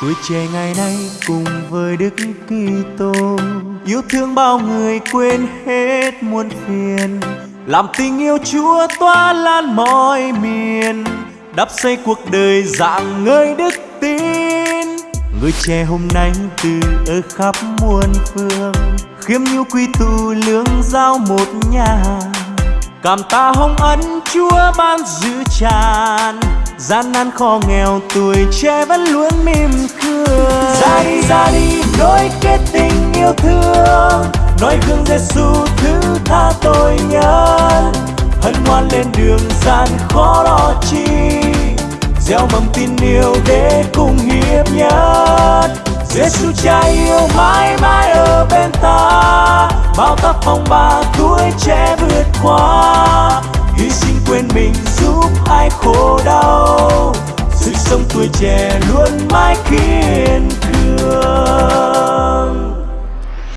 tuổi trẻ ngày nay cùng với đức kitô, yêu thương bao người quên hết muôn phiền. Làm tình yêu chúa tỏa lan mọi miền, đắp xây cuộc đời dạng người đức tin. Người trẻ hôm nay từ ở khắp muôn phương, khiêm nhu quy tụ lương giao một nhà. Cảm tạ hồng ân chúa ban giữ tràn gian nan khó nghèo, tuổi trẻ vẫn luôn mỉm cười. Ra đi ra đi nối kết tình yêu thương. Nói gương Giêsu thứ tha tội nhân hân hoan lên đường gian khó đó chi. Gieo mầm tin yêu để cùng hiệp nhất. Giêsu cha yêu mãi mãi ở bên ta. Bao tác phong ba tuổi trẻ vượt qua. Hy sinh quên mình giúp ai khổ đau tuổi trẻ luôn mãi kia.